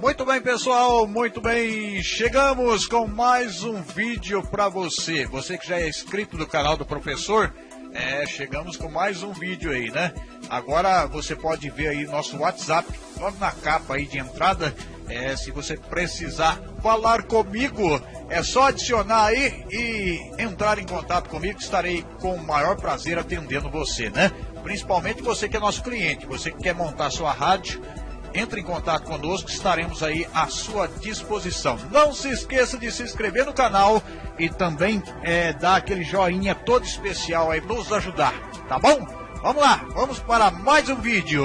Muito bem, pessoal, muito bem. Chegamos com mais um vídeo para você. Você que já é inscrito do canal do professor, é, chegamos com mais um vídeo aí, né? Agora você pode ver aí nosso WhatsApp, logo na capa aí de entrada. É, se você precisar falar comigo, é só adicionar aí e entrar em contato comigo. Estarei com o maior prazer atendendo você, né? Principalmente você que é nosso cliente, você que quer montar sua rádio entre em contato conosco, estaremos aí à sua disposição. Não se esqueça de se inscrever no canal e também é, dar aquele joinha todo especial aí, nos ajudar, tá bom? Vamos lá, vamos para mais um vídeo.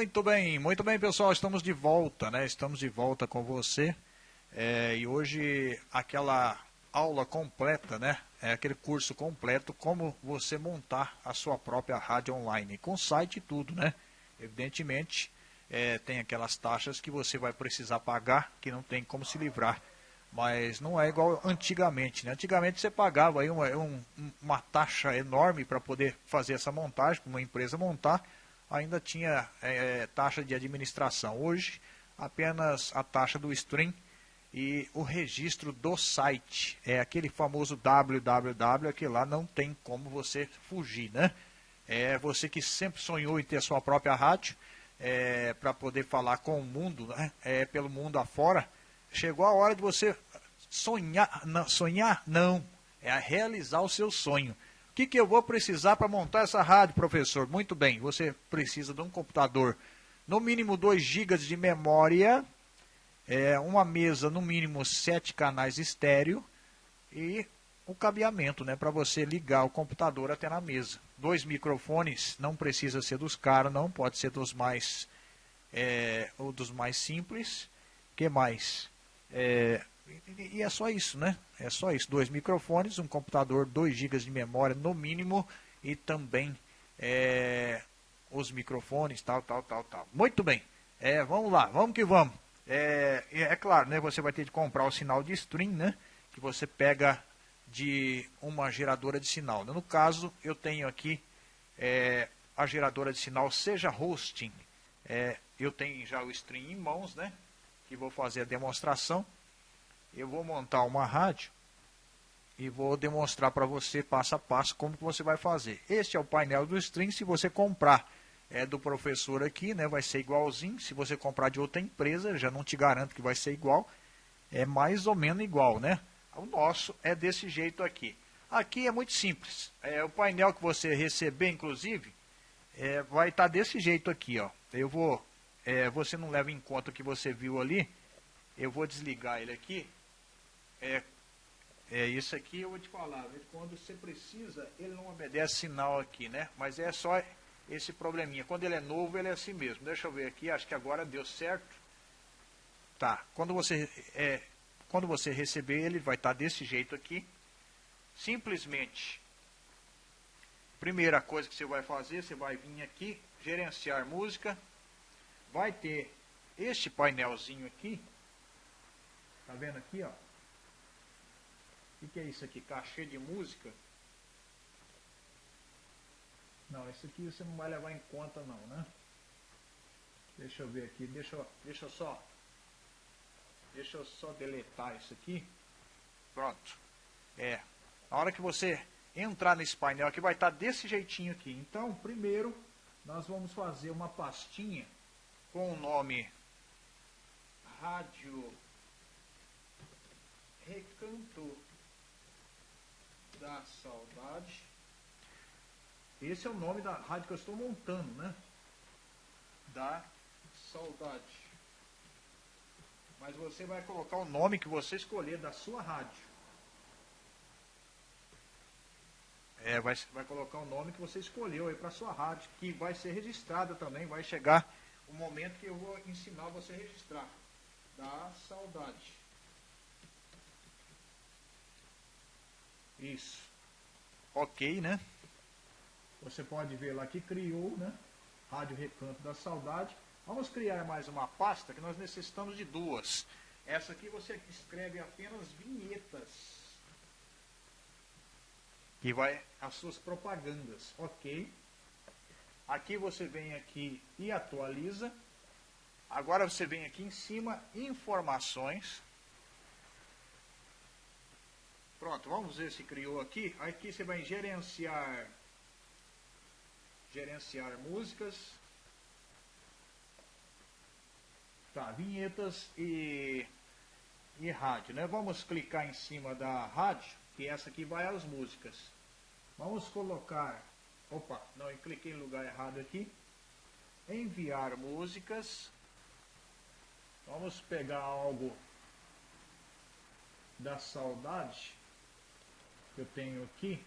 Muito bem, muito bem, pessoal. Estamos de volta, né? Estamos de volta com você. É, e hoje aquela aula completa, né? É aquele curso completo como você montar a sua própria rádio online, com site e tudo, né? Evidentemente, é, tem aquelas taxas que você vai precisar pagar, que não tem como se livrar. Mas não é igual antigamente, né? Antigamente você pagava aí uma, um, uma taxa enorme para poder fazer essa montagem, para uma empresa montar, ainda tinha é, taxa de administração. Hoje, apenas a taxa do stream e o registro do site. É aquele famoso www que lá não tem como você fugir, né? É você que sempre sonhou em ter sua própria rádio é, para poder falar com o mundo, né? É, pelo mundo afora. Chegou a hora de você sonhar, não, sonhar não, é realizar o seu sonho. Que, que eu vou precisar para montar essa rádio, professor? Muito bem, você precisa de um computador, no mínimo 2 GB de memória, é, uma mesa no mínimo sete canais estéreo e o cabeamento, né, para você ligar o computador até na mesa. Dois microfones, não precisa ser dos caros, não, pode ser dos mais é, ou dos mais simples. Que mais? É, e é só isso, né? É só isso. Dois microfones, um computador, 2 GB de memória no mínimo e também é, os microfones, tal, tal, tal, tal. Muito bem. É, vamos lá, vamos que vamos. É, é claro, né, você vai ter de comprar o sinal de stream, né, que você pega de uma geradora de sinal. No caso, eu tenho aqui é, a geradora de sinal Seja Hosting. É, eu tenho já o stream em mãos, né, que vou fazer a demonstração. Eu vou montar uma rádio e vou demonstrar para você passo a passo como que você vai fazer. Este é o painel do stream, se você comprar é do professor aqui, né? Vai ser igualzinho. Se você comprar de outra empresa, já não te garanto que vai ser igual. É mais ou menos igual, né? O nosso é desse jeito aqui. Aqui é muito simples. É, o painel que você receber, inclusive, é, vai estar tá desse jeito aqui, ó. Eu vou, é, você não leva em conta o que você viu ali. Eu vou desligar ele aqui. É, é isso aqui eu vou te falar. Quando você precisa, ele não obedece sinal aqui, né? Mas é só esse probleminha. Quando ele é novo, ele é assim mesmo. Deixa eu ver aqui, acho que agora deu certo. Tá, quando você, é, quando você receber, ele vai estar tá desse jeito aqui. Simplesmente, primeira coisa que você vai fazer, você vai vir aqui, gerenciar música. Vai ter este painelzinho aqui. Tá vendo aqui, ó? O que é isso aqui? Cachê de música. Não, isso aqui você não vai levar em conta não, né? Deixa eu ver aqui, deixa, deixa eu só Deixa eu só deletar isso aqui. Pronto. É, a hora que você entrar nesse painel aqui vai estar desse jeitinho aqui. Então, primeiro, nós vamos fazer uma pastinha com o nome Rádio Recanto da Saudade. Esse é o nome da rádio que eu estou montando, né? Da saudade. Mas você vai colocar o nome que você escolher da sua rádio. É, vai, vai colocar o nome que você escolheu aí para sua rádio, que vai ser registrada também, vai chegar o momento que eu vou ensinar você a registrar. Da saudade. Isso. Ok, né? Você pode ver lá que criou, né? Rádio Recanto da Saudade. Vamos criar mais uma pasta que nós necessitamos de duas. Essa aqui você escreve apenas vinhetas. Que vai as suas propagandas, ok? Aqui você vem aqui e atualiza. Agora você vem aqui em cima, informações. Pronto, vamos ver se criou aqui. Aqui você vai gerenciar gerenciar músicas. Tá, vinhetas e e rádio, né? Vamos clicar em cima da rádio, que essa aqui vai às músicas. Vamos colocar, opa, não, eu cliquei em lugar errado aqui. Enviar músicas. Vamos pegar algo da saudade que eu tenho aqui.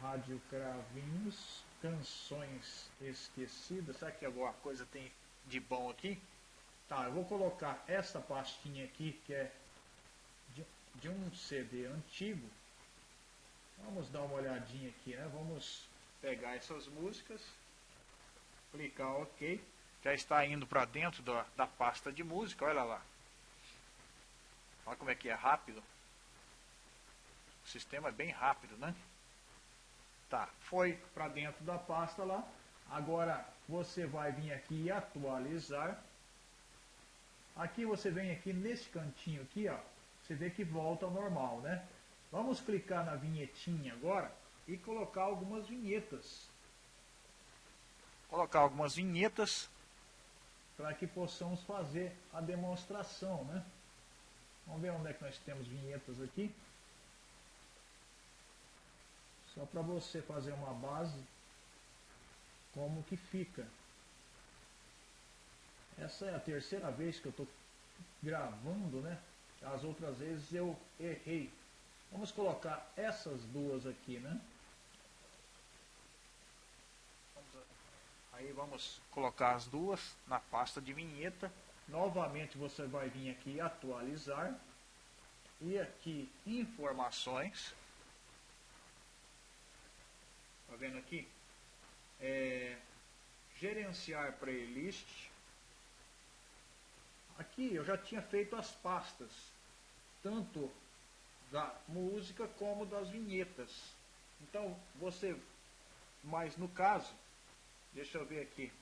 Rádio Cravinhos, canções esquecidas. Será que alguma coisa tem de bom aqui? Tá, eu vou colocar essa pastinha aqui, que é de, de um CD antigo. Vamos dar uma olhadinha aqui, né? Vamos pegar essas músicas, clicar OK. Já está indo para dentro da, da pasta de música, olha lá. Olha como é que é rápido. O sistema é bem rápido, né? Tá, foi para dentro da pasta lá. Agora você vai vir aqui e atualizar. Aqui você vem aqui nesse cantinho aqui, ó. Você vê que volta ao normal, né? Vamos clicar na vinhetinha agora e colocar algumas vinhetas. Colocar algumas vinhetas para que possamos fazer a demonstração, né? Vamos ver onde é que nós temos vinhetas aqui. Só para você fazer uma base como que fica. Essa é a terceira vez que eu estou gravando, né? As outras vezes eu errei. Vamos colocar essas duas aqui, né? Aí vamos colocar as duas na pasta de vinheta. Novamente você vai vir aqui atualizar. E aqui informações. Tá vendo aqui? É, gerenciar playlist. Aqui eu já tinha feito as pastas, tanto da música como das vinhetas. Então você, mas no caso, deixa eu ver aqui.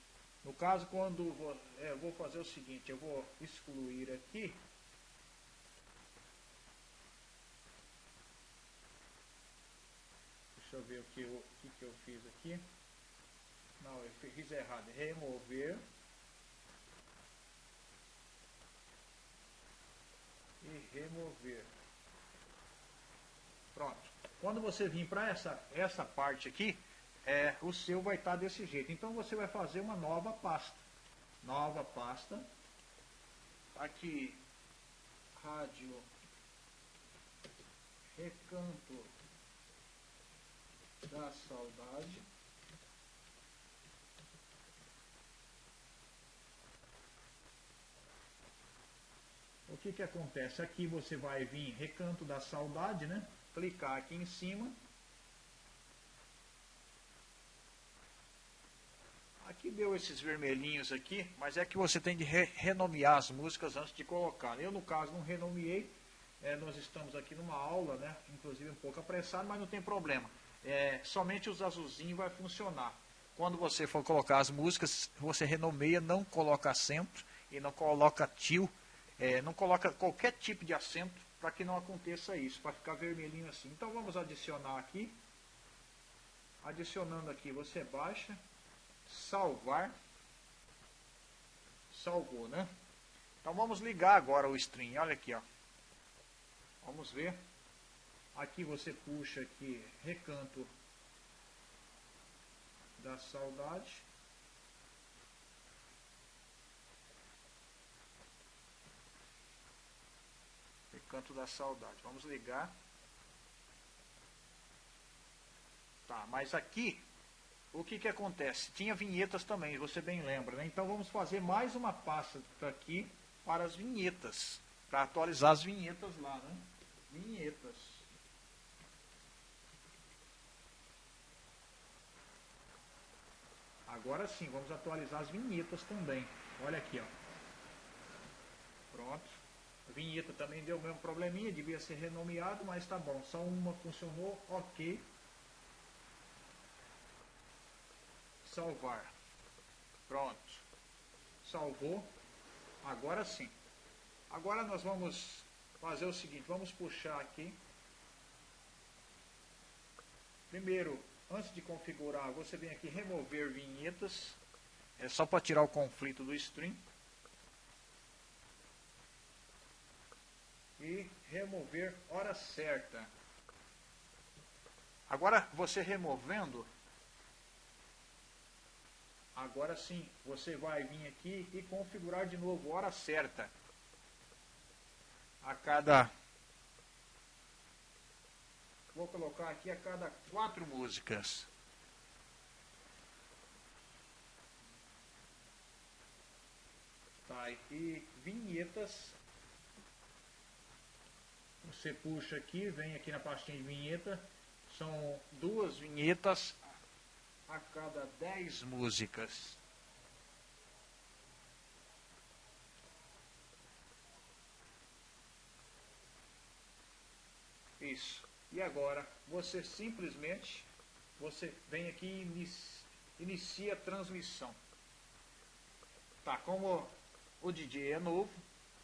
No caso, quando vou, é, vou fazer o seguinte, eu vou excluir aqui Deixa eu ver o que eu, que, que eu fiz aqui. Não, eu fiz errado. Remover. E remover. Pronto. Quando você vir para essa, essa parte aqui, é, o seu vai estar tá desse jeito. Então você vai fazer uma nova pasta. Nova pasta. Aqui, rádio, recanto da saudade. O que que acontece? Aqui você vai vir recanto da saudade, né? Clicar aqui em cima. Aqui deu esses vermelhinhos aqui, mas é que você tem de re renomear as músicas antes de colocar. Eu, no caso, não renomeei. É, nós estamos aqui numa aula, né? Inclusive um pouco apressado, mas não tem problema é, somente os azulzinhos vai funcionar. Quando você for colocar as músicas, você renomeia, não coloca acento e não coloca tio, é, não coloca qualquer tipo de acento para que não aconteça isso, para ficar vermelhinho assim. Então vamos adicionar aqui. Adicionando aqui, você baixa, salvar, salvou, né? Então vamos ligar agora o string, olha aqui, ó. Vamos ver. Aqui você puxa aqui recanto da saudade. Recanto da saudade. Vamos ligar. Tá, mas aqui o que que acontece? Tinha vinhetas também, você bem lembra, né? Então vamos fazer mais uma pasta aqui para as vinhetas, para atualizar as vinhetas lá, né? Vinhetas. Agora sim, vamos atualizar as vinhetas também. Olha aqui, ó. Pronto. A vinheta também deu o mesmo probleminha, devia ser renomeado, mas tá bom. Só uma funcionou, ok. Salvar. Pronto. Salvou. Agora sim. Agora nós vamos fazer o seguinte, vamos puxar aqui. Primeiro, antes de configurar, você vem aqui remover vinhetas. É só para tirar o conflito do stream. E remover hora certa. Agora, você removendo, agora sim, você vai vir aqui e configurar de novo hora certa a cada. Vou colocar aqui a cada quatro músicas. Tá, e vinhetas. Você puxa aqui, vem aqui na pastinha de vinheta. São duas vinhetas a cada dez músicas. Isso. E agora, você simplesmente, você vem aqui e inicia, a transmissão. Tá, como o DJ é novo,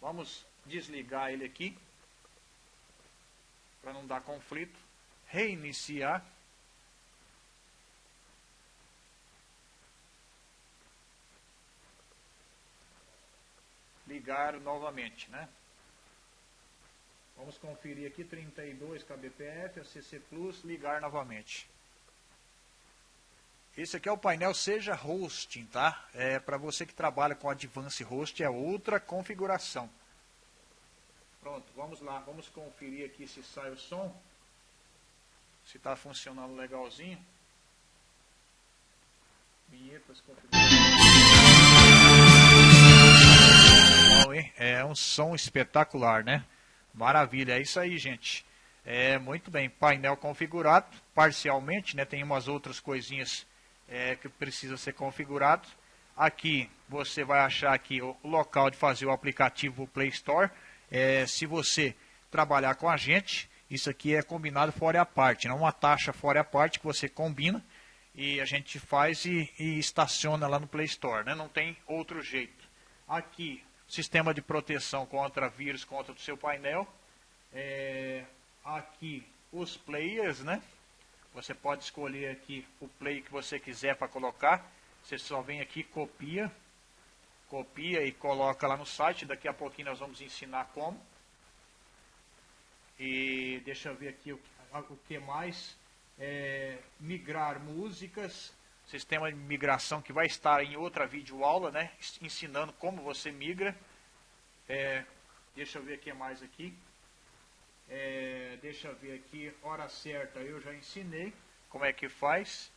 vamos desligar ele aqui, para não dar conflito. Reiniciar. Ligar novamente, né? Vamos conferir aqui 32 kbps, CC Plus, ligar novamente. Esse aqui é o painel Seja Hosting, tá? É para você que trabalha com Advanced Host, é outra configuração. Pronto, vamos lá, vamos conferir aqui se sai o som. Se está funcionando legalzinho. Vinhetas configuradas. É um som espetacular, né? Maravilha, é isso aí, gente. É muito bem, painel configurado parcialmente, né? Tem umas outras coisinhas é, que precisa ser configurado. Aqui você vai achar aqui o local de fazer o aplicativo Play Store. É, se você trabalhar com a gente, isso aqui é combinado fora a parte, não uma taxa fora a parte que você combina e a gente faz e, e estaciona lá no Play Store, né? Não tem outro jeito. Aqui sistema de proteção contra vírus, contra o seu painel. É, aqui os players, né? Você pode escolher aqui o play que você quiser para colocar. Você só vem aqui, copia, copia e coloca lá no site. Daqui a pouquinho nós vamos ensinar como. E deixa eu ver aqui o, o que mais. É, migrar músicas, sistema de migração que vai estar em outra videoaula, né? Ensinando como você migra. É, deixa eu ver o que mais aqui. É, deixa eu ver aqui, hora certa eu já ensinei como é que faz.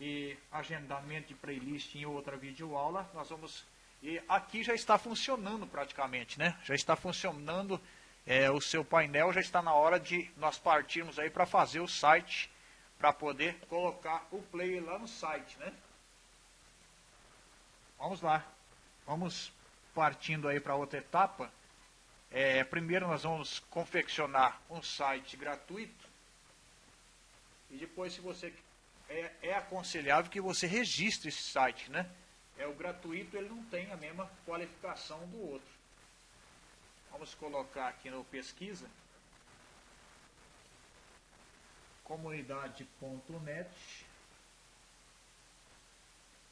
E agendamento de playlist em outra videoaula. Nós vamos. E aqui já está funcionando praticamente, né? Já está funcionando é, o seu painel, já está na hora de nós partirmos aí para fazer o site para poder colocar o player lá no site, né? Vamos lá. Vamos partindo aí para outra etapa. É, primeiro nós vamos confeccionar um site gratuito. E depois, se você é, é aconselhável que você registre esse site, né? É o gratuito, ele não tem a mesma qualificação do outro. Vamos colocar aqui no pesquisa comunidade.net,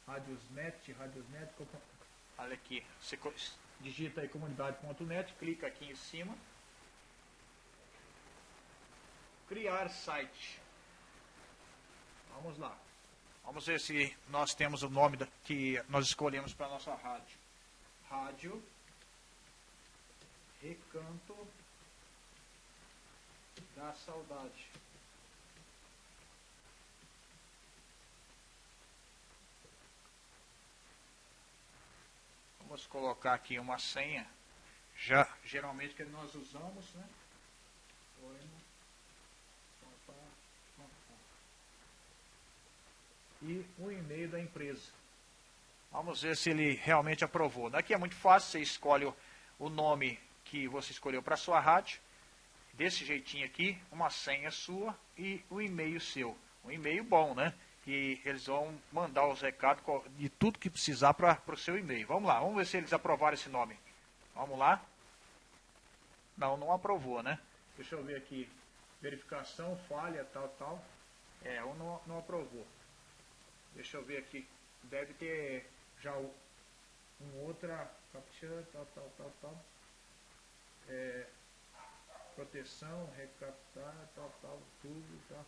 Radiosnet, Radiosnet, olha aqui, você digita aí comunidade.net, clica aqui em cima, criar site. Vamos lá. Vamos ver se nós temos o nome que nós escolhemos para a nossa rádio. Rádio Recanto da Saudade. Vamos colocar aqui uma senha, já geralmente que nós usamos, né? E o e-mail da empresa. Vamos ver se ele realmente aprovou. Daqui é muito fácil, você escolhe o nome que você escolheu para sua rádio, desse jeitinho aqui, uma senha sua e o e-mail seu. Um e-mail bom, né? Que eles vão mandar os recados de tudo que precisar para o seu e-mail. Vamos lá, vamos ver se eles aprovaram esse nome. Vamos lá. Não, não aprovou, né? Deixa eu ver aqui. Verificação, falha, tal, tal. É, um não, não aprovou. Deixa eu ver aqui. Deve ter já um outra captcha, tal, tal, tal, tal. É, proteção, recaptar, tal, tal, tudo, tal.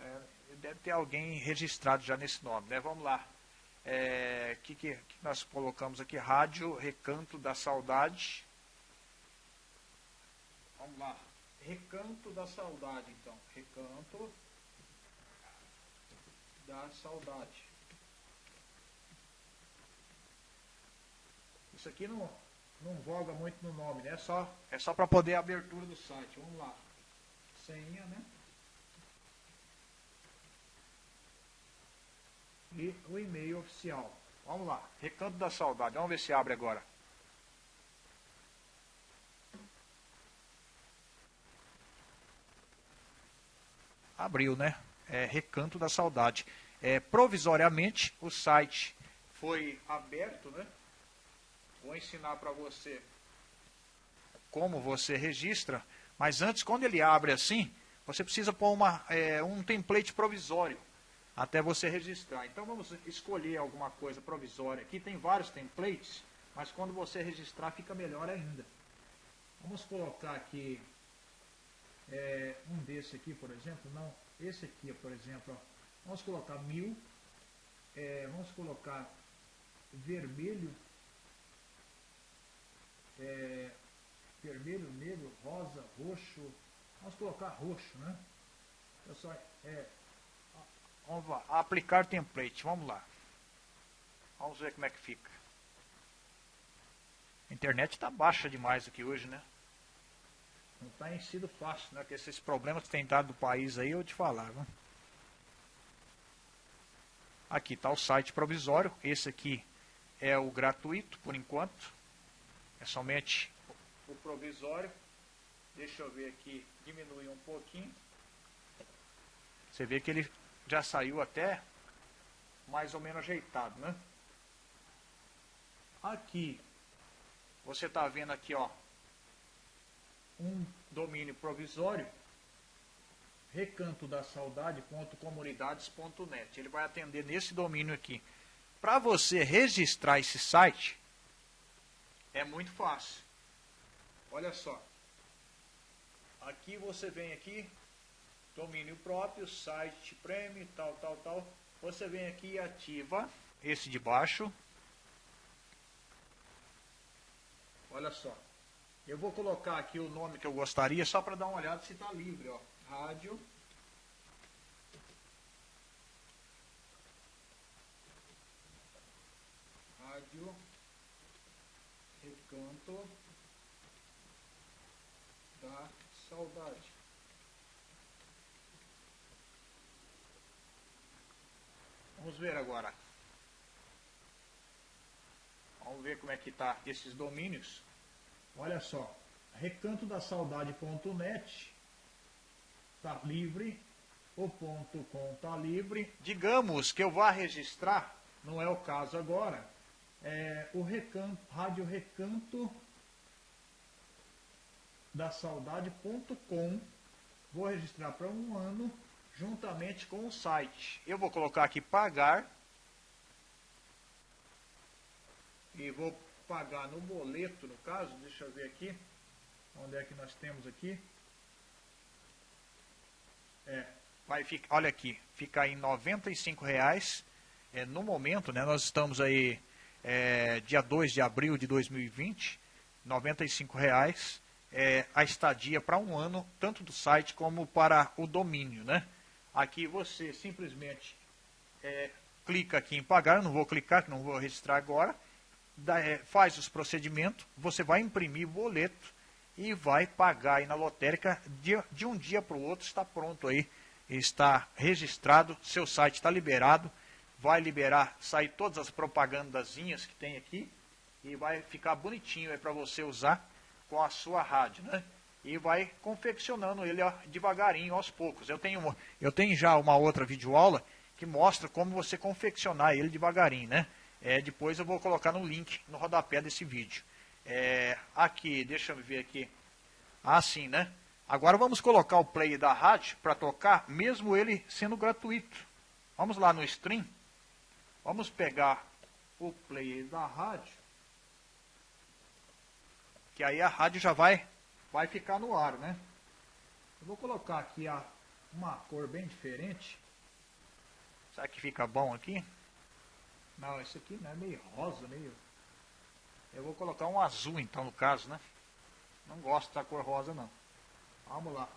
É, deve ter alguém registrado já nesse nome, né? Vamos lá. O é, que, que, que nós colocamos aqui? Rádio Recanto da Saudade. Vamos lá. Recanto da Saudade, então. Recanto da Saudade. Isso aqui não, não voga muito no nome, né? É só, é só para poder a abertura do site. Vamos lá. Senha, né? O e-mail oficial. Vamos lá. Recanto da Saudade. Vamos ver se abre agora. abriu, né? É, Recanto da Saudade. É, provisoriamente, o site foi aberto, né? Vou ensinar para você como você registra, mas antes, quando ele abre assim, você precisa pôr uma, é, um template provisório até você registrar. Então vamos escolher alguma coisa provisória. Aqui tem vários templates, mas quando você registrar fica melhor ainda. Vamos colocar aqui é, um desse aqui, por exemplo, não, esse aqui, por exemplo, ó, vamos colocar mil, é, vamos colocar vermelho, é, vermelho, negro, rosa, roxo, vamos colocar roxo, né? Pessoal, é, vamos lá, aplicar template, vamos lá. Vamos ver como é que fica. A internet está baixa demais aqui hoje, né? Não tem sido fácil, né? Que esses problemas que tem dado do país aí, eu te falar, viu? Aqui está o site provisório. Esse aqui é o gratuito, por enquanto. É somente o provisório. Deixa eu ver aqui, diminuir um pouquinho. Você vê que ele já saiu até mais ou menos ajeitado, né? Aqui, você está vendo aqui, ó, um domínio provisório, recanto da saudade.comunidades.net. Ele vai atender nesse domínio aqui. Para você registrar esse site, é muito fácil. Olha só. Aqui você vem aqui, domínio próprio, site premium, tal, tal, tal. Você vem aqui e ativa esse de baixo. Olha só. Eu vou colocar aqui o nome que eu gostaria, só para dar uma olhada se está livre. Ó. Rádio. Rádio. Recanto da Saudade. Vamos ver agora. Vamos ver como é que está esses domínios. Olha só, recanto da saudade.net está livre, o ponto .com está livre. Digamos que eu vá registrar, não é o caso agora, é, o recanto, rádio recanto da saudade.com. Vou registrar para um ano, juntamente com o site. Eu vou colocar aqui pagar. E vou pagar no boleto, no caso, deixa eu ver aqui, onde é que nós temos aqui. É, vai ficar, olha aqui, fica em R$ reais é, no momento, né, nós estamos aí é, dia 2 de abril de 2020, R$ reais é, a estadia para um ano, tanto do site como para o domínio, né? Aqui você simplesmente é, clica aqui em pagar, eu não vou clicar, não vou registrar agora, é, faz os procedimentos, você vai imprimir boleto e vai pagar aí na lotérica de, de um dia para o outro, está pronto aí, está registrado, seu site está liberado, vai liberar, sair todas as propagandazinhas que tem aqui e vai ficar bonitinho para você usar com a sua rádio, né? E vai confeccionando ele ó, devagarinho, aos poucos. Eu tenho, eu tenho já uma outra videoaula que mostra como você confeccionar ele devagarinho, né? É, depois eu vou colocar no link no rodapé desse vídeo. É, aqui, deixa eu ver aqui. Assim, né? Agora vamos colocar o play da rádio para tocar, mesmo ele sendo gratuito. Vamos lá no stream. Vamos pegar o play da rádio. Que aí a rádio já vai, vai ficar no ar, né? Eu vou colocar aqui a, uma cor bem diferente. Será que fica bom aqui? Não, esse aqui não é meio rosa, meio... Eu vou colocar um azul então no caso, né? Não gosto da cor rosa não. Vamos lá.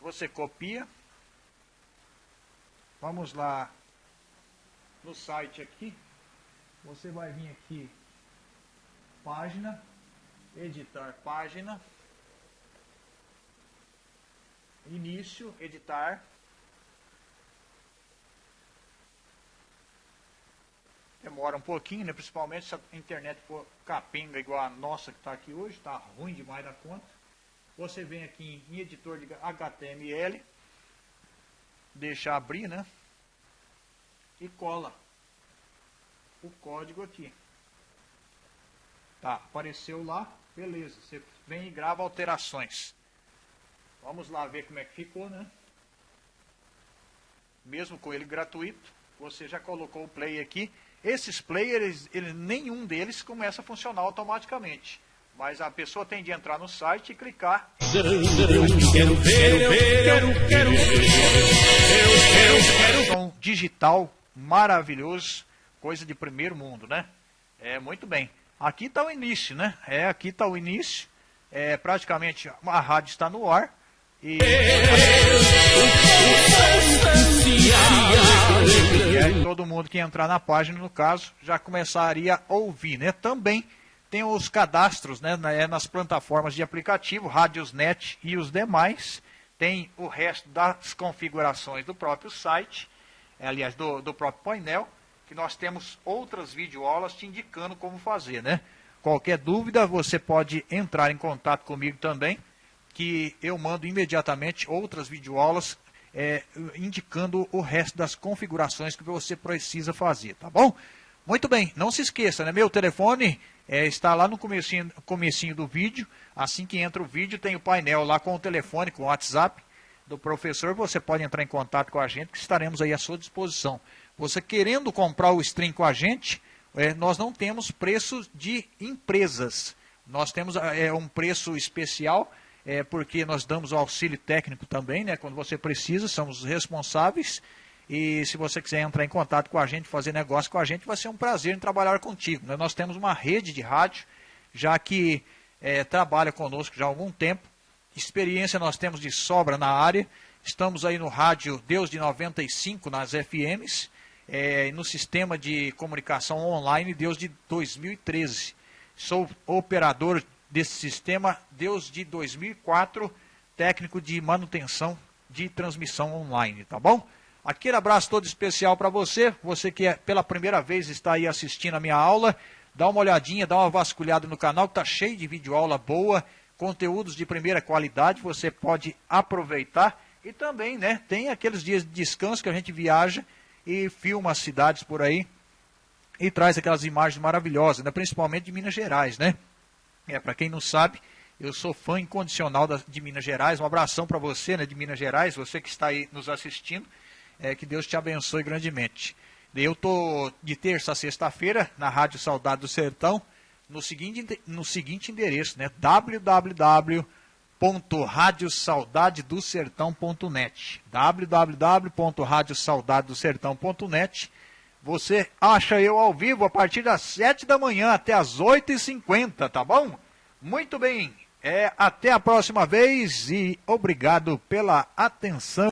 Você copia. Vamos lá no site aqui. Você vai vir aqui, página, editar página, início, editar. Demora um pouquinho, né? principalmente se a internet for capenga igual a nossa que está aqui hoje, está ruim demais da conta. Você vem aqui em editor de HTML, deixa abrir, né? E cola o código aqui. Tá, apareceu lá, beleza. Você vem e grava alterações. Vamos lá ver como é que ficou, né? Mesmo com ele gratuito, você já colocou o play aqui. Esses players, nenhum deles começa a funcionar automaticamente. Mas a pessoa tem de entrar no site e clicar. Quero ver, quero, quero, quero, Som digital maravilhoso, coisa de primeiro mundo, né? É muito bem. Aqui está o início, né? É, aqui está o início. É, praticamente a rádio está no ar. E... e aí, todo mundo que entrar na página, no caso, já começaria a ouvir, né? Também tem os cadastros né, é nas plataformas de aplicativo, Radiosnet e os demais. Tem o resto das configurações do próprio site, é, aliás, do, do próprio painel, que nós temos outras videoaulas te indicando como fazer, né? Qualquer dúvida, você pode entrar em contato comigo também, que eu mando imediatamente outras videoaulas é, indicando o resto das configurações que você precisa fazer, tá bom? Muito bem, não se esqueça, né? Meu telefone é, está lá no comecinho, comecinho do vídeo. Assim que entra o vídeo, tem o painel lá com o telefone, com o WhatsApp do professor. Você pode entrar em contato com a gente, que estaremos aí à sua disposição. Você querendo comprar o stream com a gente, é, nós não temos preço de empresas. Nós temos é, um preço especial, é, porque nós damos o auxílio técnico também, né? Quando você precisa, somos responsáveis. E se você quiser entrar em contato com a gente, fazer negócio com a gente, vai ser um prazer em trabalhar contigo. Né? Nós temos uma rede de rádio, já que é, trabalha conosco já há algum tempo. Experiência nós temos de sobra na área. Estamos aí no rádio Deus de 95 nas FMs, é, no sistema de comunicação online Deus de 2013. Sou operador desse sistema Deus de 2004, técnico de manutenção de transmissão online, tá bom? Aquele abraço todo especial para você, você que é, pela primeira vez está aí assistindo a minha aula, dá uma olhadinha, dá uma vasculhada no canal, está cheio de vídeo aula boa, conteúdos de primeira qualidade, você pode aproveitar. E também, né, tem aqueles dias de descanso que a gente viaja e filma as cidades por aí e traz aquelas imagens maravilhosas, né, principalmente de Minas Gerais, né? É, para quem não sabe, eu sou fã incondicional da, de Minas Gerais. Um abração para você, né, de Minas Gerais, você que está aí nos assistindo. É, que Deus te abençoe grandemente. Eu estou de terça a sexta-feira na Rádio Saudade do Sertão, no seguinte, no seguinte endereço, né? www.radiosaudadedosertão.net www.radiosaudadedosertão.net Você acha eu ao vivo a partir das 7 da manhã até as 8h50, tá bom? Muito bem, é, até a próxima vez e obrigado pela atenção.